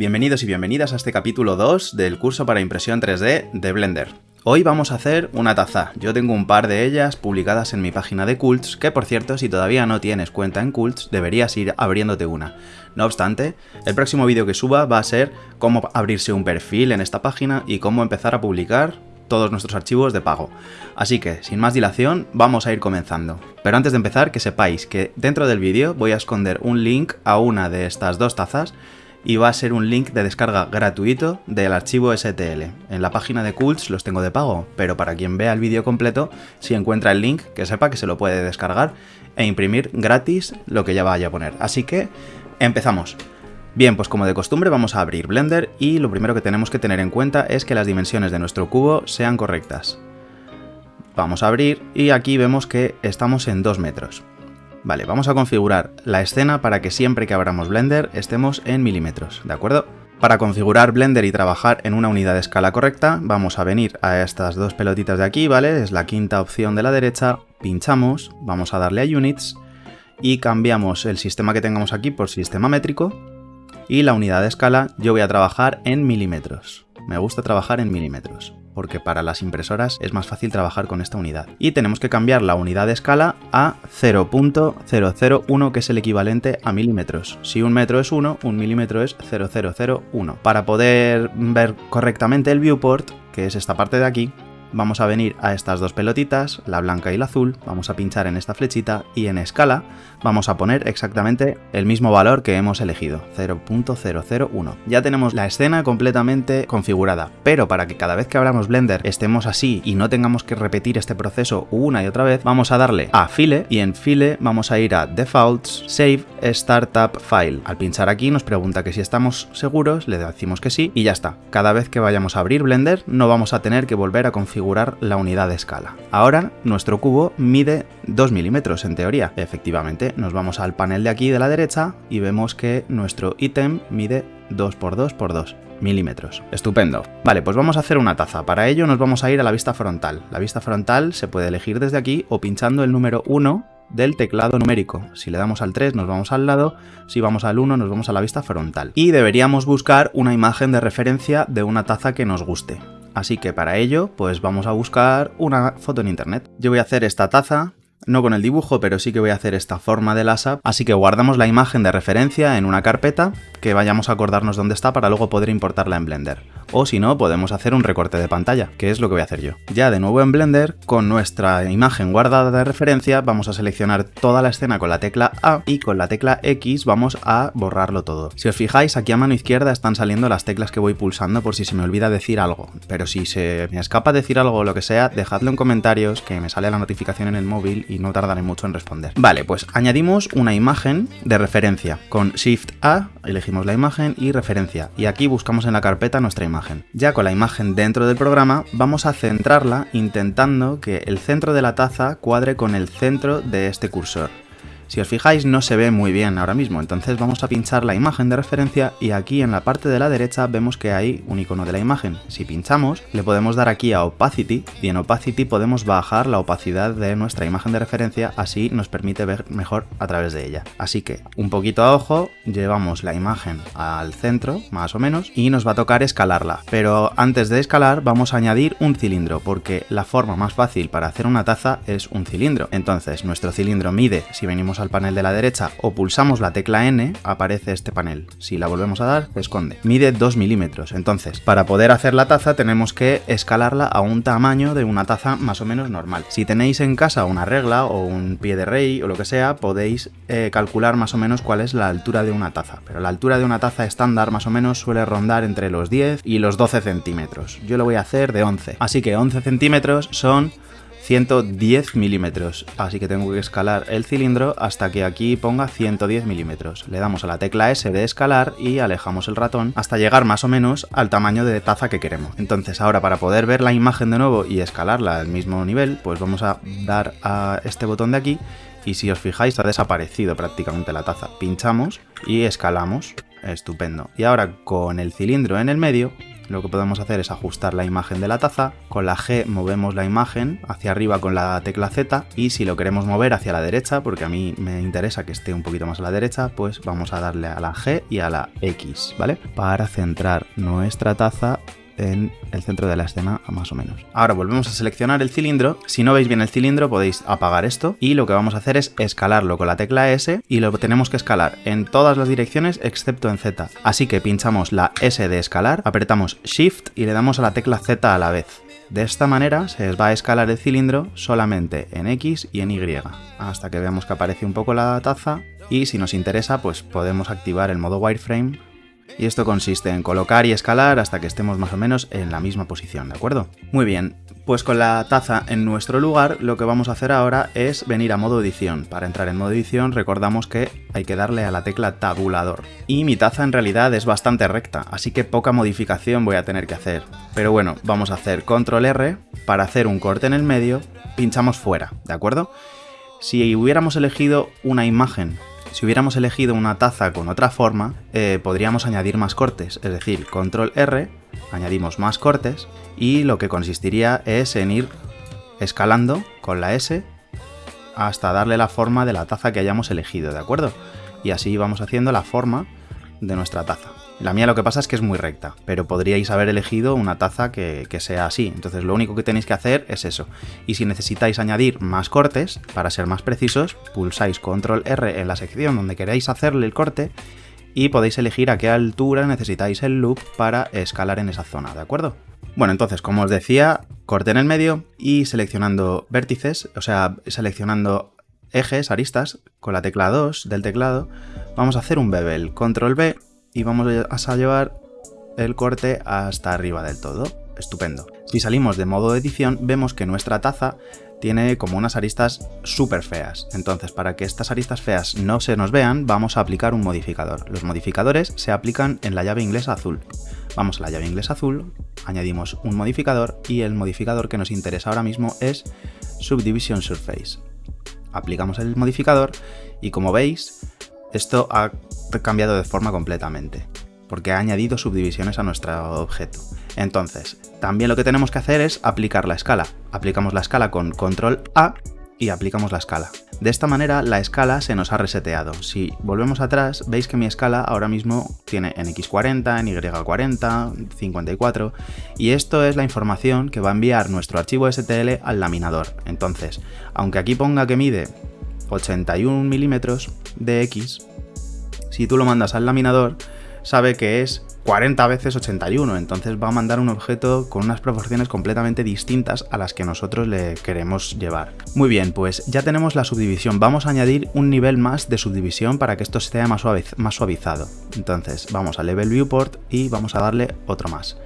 Bienvenidos y bienvenidas a este capítulo 2 del curso para impresión 3D de Blender. Hoy vamos a hacer una taza, yo tengo un par de ellas publicadas en mi página de Cults, que por cierto si todavía no tienes cuenta en Cults deberías ir abriéndote una. No obstante, el próximo vídeo que suba va a ser cómo abrirse un perfil en esta página y cómo empezar a publicar todos nuestros archivos de pago. Así que, sin más dilación, vamos a ir comenzando. Pero antes de empezar, que sepáis que dentro del vídeo voy a esconder un link a una de estas dos tazas y va a ser un link de descarga gratuito del archivo STL. En la página de Cults los tengo de pago, pero para quien vea el vídeo completo, si encuentra el link, que sepa que se lo puede descargar e imprimir gratis lo que ya vaya a poner. Así que, empezamos. Bien, pues como de costumbre vamos a abrir Blender y lo primero que tenemos que tener en cuenta es que las dimensiones de nuestro cubo sean correctas. Vamos a abrir y aquí vemos que estamos en 2 metros. Vale, vamos a configurar la escena para que siempre que abramos Blender estemos en milímetros, ¿de acuerdo? Para configurar Blender y trabajar en una unidad de escala correcta, vamos a venir a estas dos pelotitas de aquí, ¿vale? Es la quinta opción de la derecha, pinchamos, vamos a darle a Units y cambiamos el sistema que tengamos aquí por sistema métrico y la unidad de escala yo voy a trabajar en milímetros. Me gusta trabajar en milímetros porque para las impresoras es más fácil trabajar con esta unidad. Y tenemos que cambiar la unidad de escala a 0.001, que es el equivalente a milímetros. Si un metro es 1, un milímetro es 0.001. Para poder ver correctamente el viewport, que es esta parte de aquí, vamos a venir a estas dos pelotitas, la blanca y la azul, vamos a pinchar en esta flechita y en escala vamos a poner exactamente el mismo valor que hemos elegido, 0.001. Ya tenemos la escena completamente configurada, pero para que cada vez que abramos Blender estemos así y no tengamos que repetir este proceso una y otra vez, vamos a darle a File y en File vamos a ir a Defaults, Save Startup File. Al pinchar aquí nos pregunta que si estamos seguros, le decimos que sí y ya está. Cada vez que vayamos a abrir Blender no vamos a tener que volver a configurar la unidad de escala. Ahora nuestro cubo mide 2 milímetros en teoría. Efectivamente, nos vamos al panel de aquí de la derecha y vemos que nuestro ítem mide 2x2x2 milímetros. Estupendo. Vale, pues vamos a hacer una taza. Para ello nos vamos a ir a la vista frontal. La vista frontal se puede elegir desde aquí o pinchando el número 1 del teclado numérico. Si le damos al 3 nos vamos al lado, si vamos al 1 nos vamos a la vista frontal. Y deberíamos buscar una imagen de referencia de una taza que nos guste. Así que para ello, pues vamos a buscar una foto en internet. Yo voy a hacer esta taza, no con el dibujo, pero sí que voy a hacer esta forma del asa, así que guardamos la imagen de referencia en una carpeta que vayamos a acordarnos dónde está para luego poder importarla en Blender o si no podemos hacer un recorte de pantalla, que es lo que voy a hacer yo. Ya de nuevo en Blender, con nuestra imagen guardada de referencia, vamos a seleccionar toda la escena con la tecla A y con la tecla X vamos a borrarlo todo. Si os fijáis, aquí a mano izquierda están saliendo las teclas que voy pulsando por si se me olvida decir algo, pero si se me escapa decir algo o lo que sea, dejadlo en comentarios que me sale la notificación en el móvil y no tardaré mucho en responder. Vale, pues añadimos una imagen de referencia. Con Shift A elegimos la imagen y referencia, y aquí buscamos en la carpeta nuestra imagen. Ya con la imagen dentro del programa, vamos a centrarla intentando que el centro de la taza cuadre con el centro de este cursor. Si os fijáis no se ve muy bien ahora mismo, entonces vamos a pinchar la imagen de referencia y aquí en la parte de la derecha vemos que hay un icono de la imagen. Si pinchamos le podemos dar aquí a Opacity y en Opacity podemos bajar la opacidad de nuestra imagen de referencia, así nos permite ver mejor a través de ella. Así que un poquito a ojo, llevamos la imagen al centro más o menos y nos va a tocar escalarla. Pero antes de escalar vamos a añadir un cilindro porque la forma más fácil para hacer una taza es un cilindro. Entonces nuestro cilindro mide, si venimos al panel de la derecha o pulsamos la tecla N, aparece este panel. Si la volvemos a dar, se esconde. Mide 2 milímetros, entonces para poder hacer la taza tenemos que escalarla a un tamaño de una taza más o menos normal. Si tenéis en casa una regla o un pie de rey o lo que sea, podéis eh, calcular más o menos cuál es la altura de una taza. Pero la altura de una taza estándar más o menos suele rondar entre los 10 y los 12 centímetros. Yo lo voy a hacer de 11. Así que 11 centímetros son 110 milímetros, así que tengo que escalar el cilindro hasta que aquí ponga 110 milímetros. Le damos a la tecla S de escalar y alejamos el ratón hasta llegar más o menos al tamaño de taza que queremos. Entonces ahora para poder ver la imagen de nuevo y escalarla al mismo nivel, pues vamos a dar a este botón de aquí y si os fijáis ha desaparecido prácticamente la taza. Pinchamos y escalamos. Estupendo. Y ahora con el cilindro en el medio lo que podemos hacer es ajustar la imagen de la taza, con la G movemos la imagen hacia arriba con la tecla Z y si lo queremos mover hacia la derecha, porque a mí me interesa que esté un poquito más a la derecha, pues vamos a darle a la G y a la X, ¿vale? Para centrar nuestra taza en el centro de la escena más o menos. Ahora volvemos a seleccionar el cilindro. Si no veis bien el cilindro podéis apagar esto y lo que vamos a hacer es escalarlo con la tecla S y lo tenemos que escalar en todas las direcciones excepto en Z. Así que pinchamos la S de escalar, apretamos Shift y le damos a la tecla Z a la vez. De esta manera se va a escalar el cilindro solamente en X y en Y, hasta que veamos que aparece un poco la taza y si nos interesa pues podemos activar el modo wireframe y esto consiste en colocar y escalar hasta que estemos más o menos en la misma posición, ¿de acuerdo? Muy bien, pues con la taza en nuestro lugar, lo que vamos a hacer ahora es venir a modo edición. Para entrar en modo edición recordamos que hay que darle a la tecla tabulador. Y mi taza en realidad es bastante recta, así que poca modificación voy a tener que hacer. Pero bueno, vamos a hacer control R, para hacer un corte en el medio, pinchamos fuera, ¿de acuerdo? Si hubiéramos elegido una imagen si hubiéramos elegido una taza con otra forma, eh, podríamos añadir más cortes, es decir, control R, añadimos más cortes y lo que consistiría es en ir escalando con la S hasta darle la forma de la taza que hayamos elegido, ¿de acuerdo? Y así vamos haciendo la forma de nuestra taza. La mía lo que pasa es que es muy recta, pero podríais haber elegido una taza que, sea así. Entonces lo único que tenéis que hacer es eso. Y si necesitáis añadir más cortes, para ser más precisos, pulsáis control R en la sección donde queráis hacerle el corte y podéis elegir a qué altura necesitáis el loop para escalar en esa zona, ¿de acuerdo? Bueno, entonces, como os decía, corte en el medio y seleccionando vértices, o sea, seleccionando ejes, aristas, con la tecla 2 del teclado, vamos a hacer un bevel, control B y vamos a llevar el corte hasta arriba del todo. Estupendo. Si salimos de modo edición, vemos que nuestra taza tiene como unas aristas súper feas. Entonces, para que estas aristas feas no se nos vean, vamos a aplicar un modificador. Los modificadores se aplican en la llave inglesa azul. Vamos a la llave inglesa azul, añadimos un modificador y el modificador que nos interesa ahora mismo es Subdivision Surface. Aplicamos el modificador y como veis, esto ha cambiado de forma completamente, porque ha añadido subdivisiones a nuestro objeto. Entonces, también lo que tenemos que hacer es aplicar la escala. Aplicamos la escala con control A y aplicamos la escala. De esta manera la escala se nos ha reseteado. Si volvemos atrás, veis que mi escala ahora mismo tiene en X40, en Y40, 54, y esto es la información que va a enviar nuestro archivo STL al laminador. Entonces, aunque aquí ponga que mide 81 milímetros de X, si tú lo mandas al laminador, sabe que es 40 veces 81, entonces va a mandar un objeto con unas proporciones completamente distintas a las que nosotros le queremos llevar. Muy bien, pues ya tenemos la subdivisión, vamos a añadir un nivel más de subdivisión para que esto esté más, más suavizado. Entonces vamos a Level Viewport y vamos a darle otro más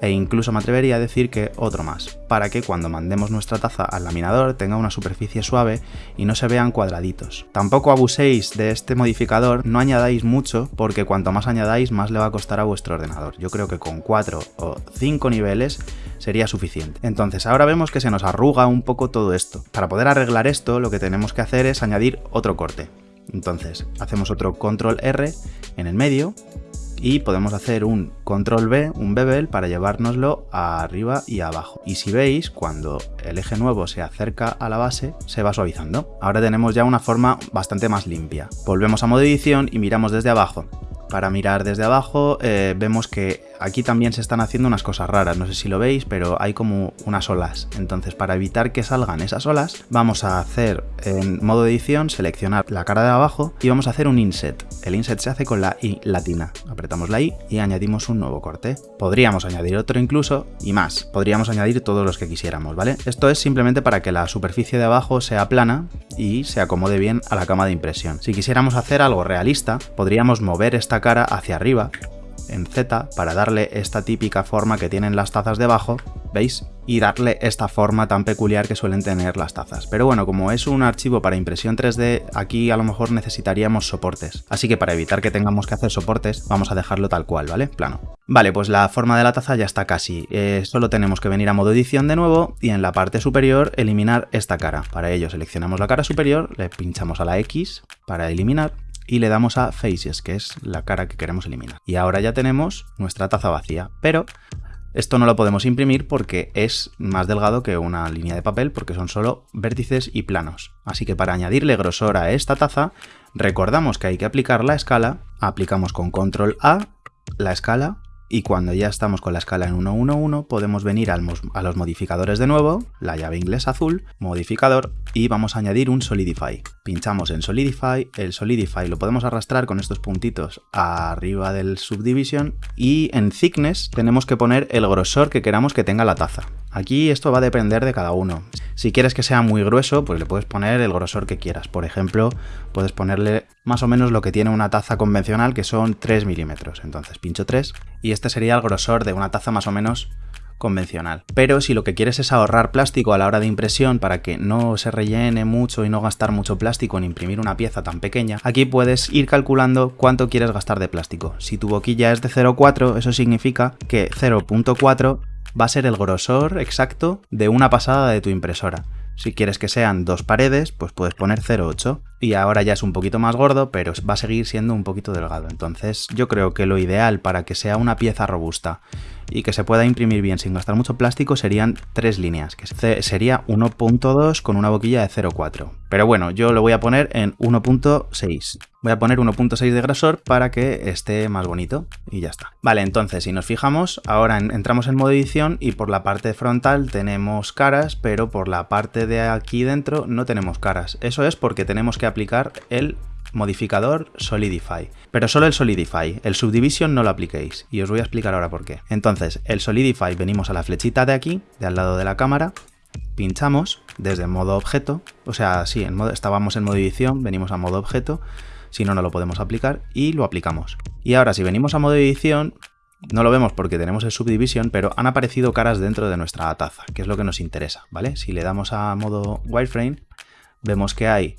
e incluso me atrevería a decir que otro más, para que cuando mandemos nuestra taza al laminador tenga una superficie suave y no se vean cuadraditos. Tampoco abuséis de este modificador, no añadáis mucho porque cuanto más añadáis más le va a costar a vuestro ordenador. Yo creo que con 4 o 5 niveles sería suficiente. Entonces ahora vemos que se nos arruga un poco todo esto. Para poder arreglar esto lo que tenemos que hacer es añadir otro corte. Entonces hacemos otro control R en el medio y podemos hacer un control B, un bevel, para llevárnoslo arriba y abajo. Y si veis, cuando el eje nuevo se acerca a la base, se va suavizando. Ahora tenemos ya una forma bastante más limpia. Volvemos a modo edición y miramos desde abajo. Para mirar desde abajo eh, vemos que aquí también se están haciendo unas cosas raras, no sé si lo veis, pero hay como unas olas. Entonces para evitar que salgan esas olas, vamos a hacer en modo edición, seleccionar la cara de abajo y vamos a hacer un inset. El inset se hace con la I latina. Apretamos la I y añadimos un nuevo corte. Podríamos añadir otro incluso y más. Podríamos añadir todos los que quisiéramos, ¿vale? Esto es simplemente para que la superficie de abajo sea plana y se acomode bien a la cama de impresión. Si quisiéramos hacer algo realista, podríamos mover esta cara hacia arriba en Z para darle esta típica forma que tienen las tazas debajo, ¿veis? Y darle esta forma tan peculiar que suelen tener las tazas. Pero bueno, como es un archivo para impresión 3D, aquí a lo mejor necesitaríamos soportes. Así que para evitar que tengamos que hacer soportes, vamos a dejarlo tal cual, ¿vale? Plano. Vale, pues la forma de la taza ya está casi. Eh, solo tenemos que venir a modo edición de nuevo y en la parte superior eliminar esta cara. Para ello seleccionamos la cara superior, le pinchamos a la X para eliminar y le damos a Faces, que es la cara que queremos eliminar. Y ahora ya tenemos nuestra taza vacía, pero Esto no lo podemos imprimir porque es más delgado que una línea de papel porque son solo vértices y planos. Así que para añadirle grosor a esta taza, recordamos que hay que aplicar la escala, aplicamos con control A la escala y cuando ya estamos con la escala en 1.1.1 podemos venir a los modificadores de nuevo, la llave inglesa azul, modificador y vamos a añadir un Solidify. Pinchamos en Solidify, el Solidify lo podemos arrastrar con estos puntitos arriba del Subdivision y en Thickness tenemos que poner el grosor que queramos que tenga la taza. Aquí esto va a depender de cada uno. Si quieres que sea muy grueso, pues le puedes poner el grosor que quieras. Por ejemplo, puedes ponerle más o menos lo que tiene una taza convencional, que son 3 milímetros. Entonces pincho 3 y este sería el grosor de una taza más o menos convencional. Pero si lo que quieres es ahorrar plástico a la hora de impresión para que no se rellene mucho y no gastar mucho plástico en imprimir una pieza tan pequeña, aquí puedes ir calculando cuánto quieres gastar de plástico. Si tu boquilla es de 0,4, eso significa que 0.4 va a ser el grosor exacto de una pasada de tu impresora. Si quieres que sean dos paredes, pues puedes poner 0,8. Y ahora ya es un poquito más gordo, pero va a seguir siendo un poquito delgado. Entonces yo creo que lo ideal para que sea una pieza robusta y que se pueda imprimir bien sin gastar mucho plástico serían tres líneas, que sería 1.2 con una boquilla de 0.4. Pero bueno, yo lo voy a poner en 1.6. Voy a poner 1.6 de grosor para que esté más bonito y ya está. Vale, entonces si nos fijamos, ahora entramos en modo edición y por la parte frontal tenemos caras, pero por la parte de aquí dentro no tenemos caras. Eso es porque tenemos aplicar el modificador Solidify. Pero solo el Solidify, el Subdivision no lo apliquéis, y os voy a explicar ahora por qué. Entonces, el Solidify venimos a la flechita de aquí, de al lado de la cámara, pinchamos desde modo objeto, o sea, sí, en modo, estábamos en modo edición, venimos a modo objeto, si no, no lo podemos aplicar, y lo aplicamos. Y ahora, si venimos a modo edición, no lo vemos porque tenemos el Subdivision, pero han aparecido caras dentro de nuestra taza, que es lo que nos interesa, ¿vale? Si le damos a modo wireframe, vemos que hay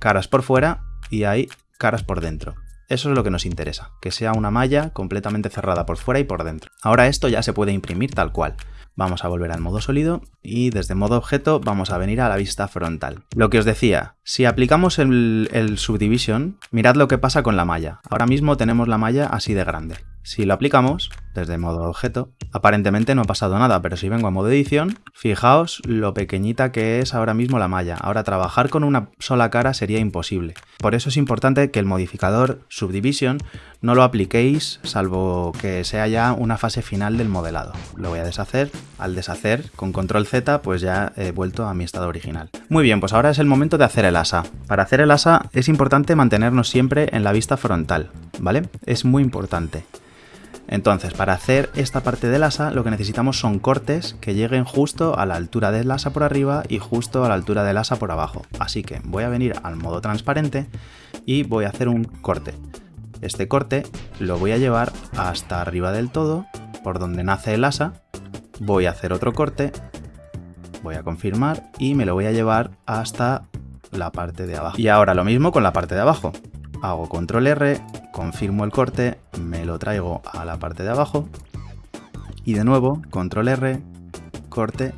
caras por fuera y hay caras por dentro. Eso es lo que nos interesa, que sea una malla completamente cerrada por fuera y por dentro. Ahora esto ya se puede imprimir tal cual. Vamos a volver al modo sólido y desde modo objeto vamos a venir a la vista frontal. Lo que os decía, si aplicamos el, el subdivision, mirad lo que pasa con la malla. Ahora mismo tenemos la malla así de grande. Si lo aplicamos desde modo objeto, aparentemente no ha pasado nada, pero si vengo a modo edición, fijaos lo pequeñita que es ahora mismo la malla. Ahora trabajar con una sola cara sería imposible. Por eso es importante que el modificador Subdivision no lo apliquéis salvo que sea ya una fase final del modelado. Lo voy a deshacer. Al deshacer con control Z pues ya he vuelto a mi estado original. Muy bien, pues ahora es el momento de hacer el asa. Para hacer el asa es importante mantenernos siempre en la vista frontal, ¿vale? Es muy importante. Entonces, para hacer esta parte del asa, lo que necesitamos son cortes que lleguen justo a la altura del asa por arriba y justo a la altura del asa por abajo. Así que voy a venir al modo transparente y voy a hacer un corte. Este corte lo voy a llevar hasta arriba del todo, por donde nace el asa. Voy a hacer otro corte, voy a confirmar y me lo voy a llevar hasta la parte de abajo. Y ahora lo mismo con la parte de abajo. Hago control R, confirmo el corte, me lo traigo a la parte de abajo y de nuevo control R, corte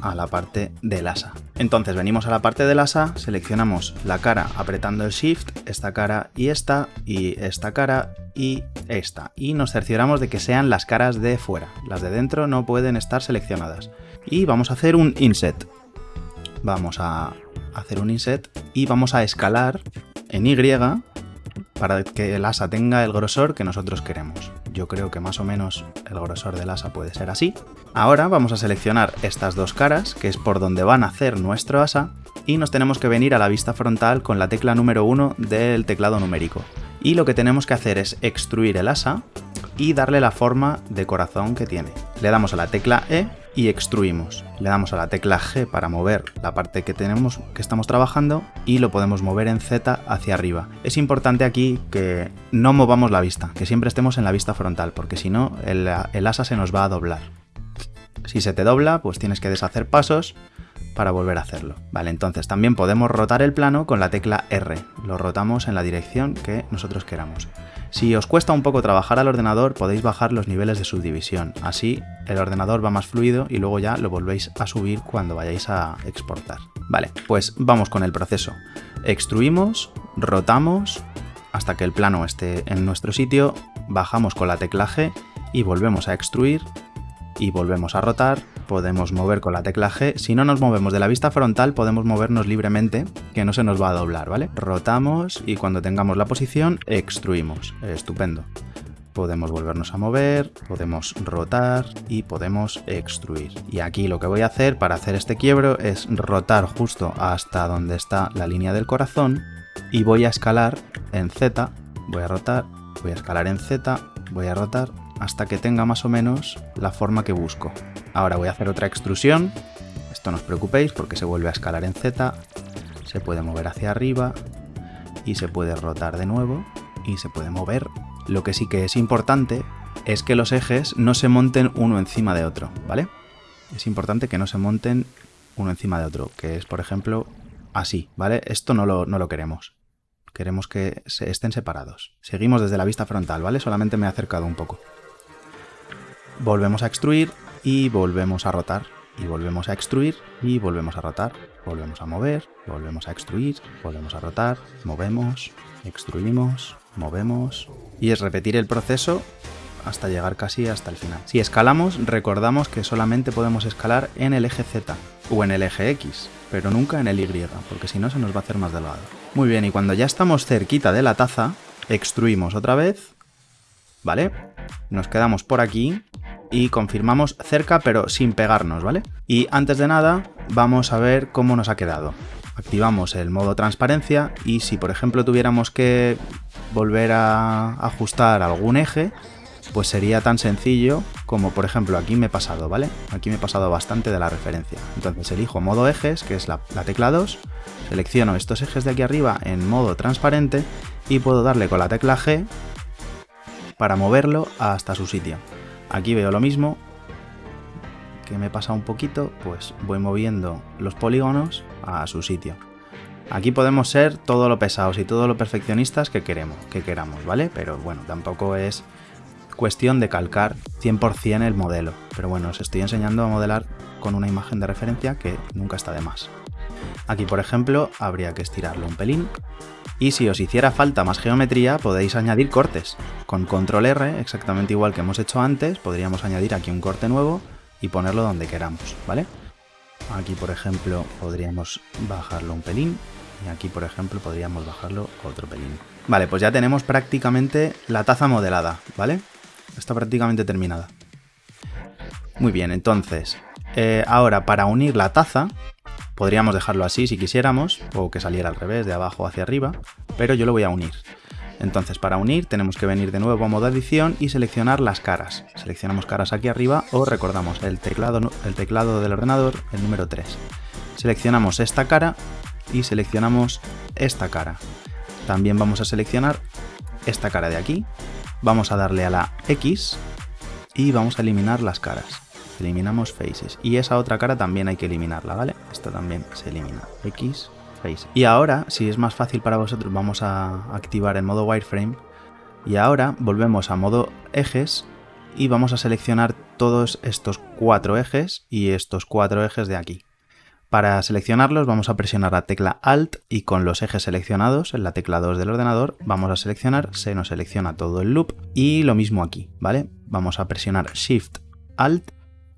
a la parte del asa. Entonces venimos a la parte del asa, seleccionamos la cara apretando el Shift, esta cara y esta, y esta cara y esta. Y nos cercioramos de que sean las caras de fuera. Las de dentro no pueden estar seleccionadas. Y vamos a hacer un Inset. Vamos a hacer un Inset y vamos a escalar en Y para que el asa tenga el grosor que nosotros queremos. Yo creo que más o menos el grosor del asa puede ser así. Ahora vamos a seleccionar estas dos caras, que es por donde va a nacer nuestro asa, y nos tenemos que venir a la vista frontal con la tecla número 1 del teclado numérico. Y lo que tenemos que hacer es extruir el asa y darle la forma de corazón que tiene. Le damos a la tecla E y extruimos. Le damos a la tecla G para mover la parte que tenemos que estamos trabajando y lo podemos mover en Z hacia arriba. Es importante aquí que no movamos la vista, que siempre estemos en la vista frontal, porque si no el, el asa se nos va a doblar. Si se te dobla, pues tienes que deshacer pasos para volver a hacerlo. Vale, entonces también podemos rotar el plano con la tecla R. Lo rotamos en la dirección que nosotros queramos. Si os cuesta un poco trabajar al ordenador, podéis bajar los niveles de subdivisión. Así el ordenador va más fluido y luego ya lo volvéis a subir cuando vayáis a exportar. Vale, pues vamos con el proceso. Extruimos, rotamos hasta que el plano esté en nuestro sitio, bajamos con la tecla G y volvemos a extruir y volvemos a rotar, podemos mover con la tecla G, si no nos movemos de la vista frontal podemos movernos libremente, que no se nos va a doblar, ¿vale? Rotamos y cuando tengamos la posición extruimos, estupendo. Podemos volvernos a mover, podemos rotar y podemos extruir. Y aquí lo que voy a hacer para hacer este quiebro es rotar justo hasta donde está la línea del corazón y voy a escalar en Z, voy a rotar, voy a escalar en Z, voy a rotar hasta que tenga más o menos la forma que busco. Ahora voy a hacer otra extrusión, esto no os preocupéis porque se vuelve a escalar en Z, se puede mover hacia arriba y se puede rotar de nuevo y se puede mover lo que sí que es importante es que los ejes no se monten uno encima de otro, ¿vale? Es importante que no se monten uno encima de otro, que es, por ejemplo, así, ¿vale? Esto no lo, no lo queremos. Queremos que estén separados. Seguimos desde la vista frontal, ¿vale? Solamente me he acercado un poco. Volvemos a extruir y volvemos a rotar. Y volvemos a extruir y volvemos a rotar. Volvemos a mover, volvemos a extruir, volvemos a rotar, movemos, extruimos, movemos y es repetir el proceso hasta llegar casi hasta el final. Si escalamos, recordamos que solamente podemos escalar en el eje Z o en el eje X, pero nunca en el Y, porque si no se nos va a hacer más delgado. Muy bien, y cuando ya estamos cerquita de la taza, extruimos otra vez, ¿vale? Nos quedamos por aquí y confirmamos cerca pero sin pegarnos, ¿vale? Y antes de nada, vamos a ver cómo nos ha quedado activamos el modo transparencia y si por ejemplo tuviéramos que volver a ajustar algún eje, pues sería tan sencillo como por ejemplo aquí me he pasado, ¿vale? Aquí me he pasado bastante de la referencia. Entonces elijo modo ejes, que es la, la tecla 2, selecciono estos ejes de aquí arriba en modo transparente y puedo darle con la tecla G para moverlo hasta su sitio. Aquí veo lo mismo, que me pasa un poquito, pues voy moviendo los polígonos a su sitio. Aquí podemos ser todo lo pesados y todo lo perfeccionistas que queremos, que queramos, ¿vale? Pero bueno, tampoco es cuestión de calcar 100% el modelo. Pero bueno, os estoy enseñando a modelar con una imagen de referencia que nunca está de más. Aquí, por ejemplo, habría que estirarlo un pelín. Y si os hiciera falta más geometría, podéis añadir cortes. Con control R, exactamente igual que hemos hecho antes, podríamos añadir aquí un corte nuevo y ponerlo donde queramos, ¿vale? Aquí, por ejemplo, podríamos bajarlo un pelín. Y aquí, por ejemplo, podríamos bajarlo otro pelín. Vale, pues ya tenemos prácticamente la taza modelada, ¿vale? Está prácticamente terminada. Muy bien, entonces, eh, ahora para unir la taza, podríamos dejarlo así si quisiéramos, o que saliera al revés, de abajo hacia arriba, pero yo lo voy a unir. Entonces para unir tenemos que venir de nuevo a modo edición y seleccionar las caras. Seleccionamos caras aquí arriba o recordamos el teclado, el teclado del ordenador, el número 3. Seleccionamos esta cara y seleccionamos esta cara. También vamos a seleccionar esta cara de aquí. Vamos a darle a la X y vamos a eliminar las caras. Eliminamos faces. Y esa otra cara también hay que eliminarla, ¿vale? Esta también se elimina. X, y ahora, si es más fácil para vosotros, vamos a activar el modo wireframe. Y ahora volvemos a modo ejes y vamos a seleccionar todos estos cuatro ejes y estos cuatro ejes de aquí. Para seleccionarlos vamos a presionar la tecla Alt y con los ejes seleccionados en la tecla 2 del ordenador vamos a seleccionar, se nos selecciona todo el loop y lo mismo aquí, ¿vale? Vamos a presionar Shift Alt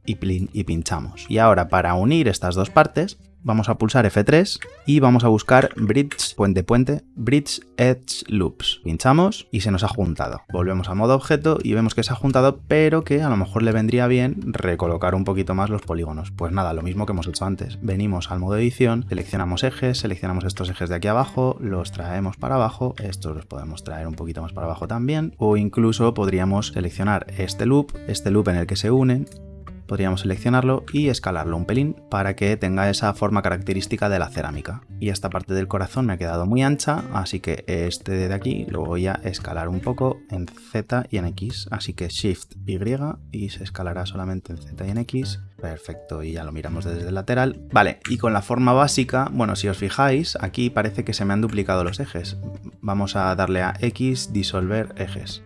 y, pinchamos. Y ahora para unir estas dos partes vamos a pulsar F3 y vamos a buscar Bridge, puente, puente, Bridge Edge Loops. Pinchamos y se nos ha juntado. Volvemos a modo objeto y vemos que se ha juntado, pero que a lo mejor le vendría bien recolocar un poquito más los polígonos. Pues nada, lo mismo que hemos hecho antes. Venimos al modo edición, seleccionamos ejes, seleccionamos estos ejes de aquí abajo, los traemos para abajo, estos los podemos traer un poquito más para abajo también, o incluso podríamos seleccionar este loop, este loop en el que se unen, podríamos seleccionarlo y escalarlo un pelín para que tenga esa forma característica de la cerámica. Y esta parte del corazón me ha quedado muy ancha, así que este de aquí lo voy a escalar un poco en Z y en X, así que Shift Y y se escalará solamente en Z y en X. Perfecto, y ya lo miramos desde el lateral. Vale, y con la forma básica, bueno, si os fijáis, aquí parece que se me han duplicado los ejes. Vamos a darle a X, disolver ejes.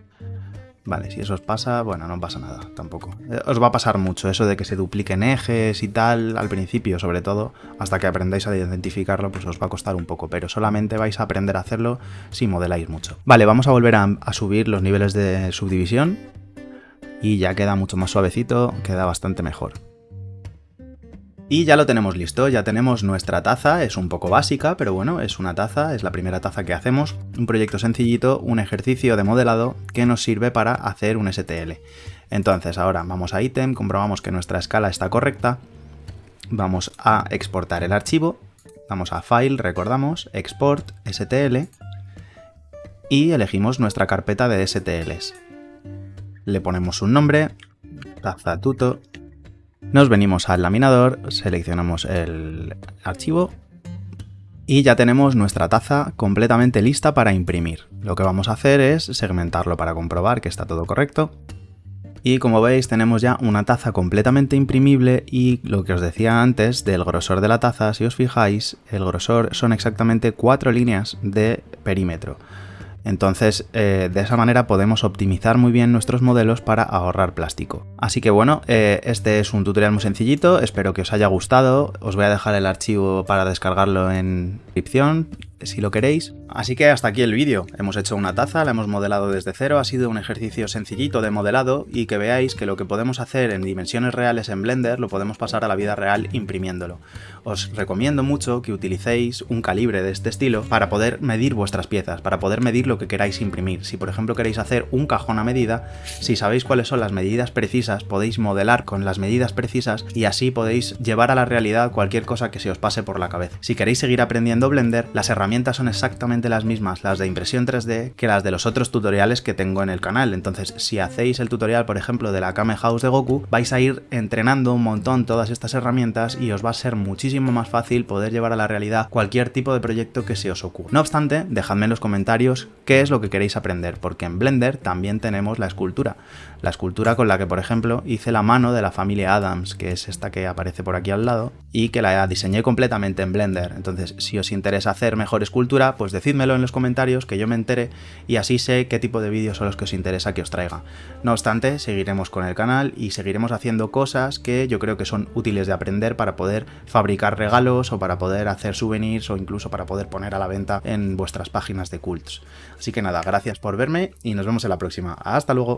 Vale, si eso os pasa, bueno, no pasa nada tampoco. Eh, os va a pasar mucho eso de que se dupliquen ejes y tal, al principio sobre todo, hasta que aprendáis a identificarlo, pues os va a costar un poco, pero solamente vais a aprender a hacerlo si modeláis mucho. Vale, vamos a volver a, subir los niveles de subdivisión. y ya queda mucho más suavecito, queda bastante mejor. Y ya lo tenemos listo, ya tenemos nuestra taza, es un poco básica, pero bueno, es una taza, es la primera taza que hacemos, un proyecto sencillito, un ejercicio de modelado que nos sirve para hacer un STL. Entonces ahora vamos a ítem, comprobamos que nuestra escala está correcta, vamos a exportar el archivo, vamos a File, recordamos, Export, STL, y elegimos nuestra carpeta de STLs. Le ponemos un nombre, taza tuto, nos venimos al laminador, seleccionamos el archivo y ya tenemos nuestra taza completamente lista para imprimir. Lo que vamos a hacer es segmentarlo para comprobar que está todo correcto. Y como veis tenemos ya una taza completamente imprimible y lo que os decía antes del grosor de la taza, si os fijáis, el grosor son exactamente cuatro líneas de perímetro. Entonces, eh, de esa manera podemos optimizar muy bien nuestros modelos para ahorrar plástico. Así que bueno, eh, este es un tutorial muy sencillito, espero que os haya gustado. Os voy a dejar el archivo para descargarlo en si lo queréis. Así que hasta aquí el vídeo. Hemos hecho una taza, la hemos modelado desde cero, ha sido un ejercicio sencillito de modelado y que veáis que lo que podemos hacer en dimensiones reales en Blender lo podemos pasar a la vida real imprimiéndolo. Os recomiendo mucho que utilicéis un calibre de este estilo para poder medir vuestras piezas, para poder medir lo que queráis imprimir. Si por ejemplo queréis hacer un cajón a medida, si sabéis cuáles son las medidas precisas, podéis modelar con las medidas precisas y así podéis llevar a la realidad cualquier cosa que se os pase por la cabeza. Si queréis seguir aprendiendo Blender, las herramientas son exactamente las mismas, las de impresión 3D, que las de los otros tutoriales que tengo en el canal. Entonces, si hacéis el tutorial, por ejemplo, de la Kame House de Goku, vais a ir entrenando un montón todas estas herramientas y os va a ser muchísimo más fácil poder llevar a la realidad cualquier tipo de proyecto que se os ocurra. No obstante, dejadme en los comentarios qué es lo que queréis aprender, porque en Blender también tenemos la escultura. La escultura con la que, por ejemplo, hice la mano de la familia Adams, que es esta que aparece por aquí al lado, y que la diseñé completamente en Blender. Entonces, si interesa hacer mejor escultura, pues decídmelo en los comentarios que yo me entere y así sé qué tipo de vídeos son los que os interesa que os traiga. No obstante, seguiremos con el canal y seguiremos haciendo cosas que yo creo que son útiles de aprender para poder fabricar regalos o para poder hacer souvenirs o incluso para poder poner a la venta en vuestras páginas de cults. Así que nada, gracias por verme y nos vemos en la próxima. ¡Hasta luego!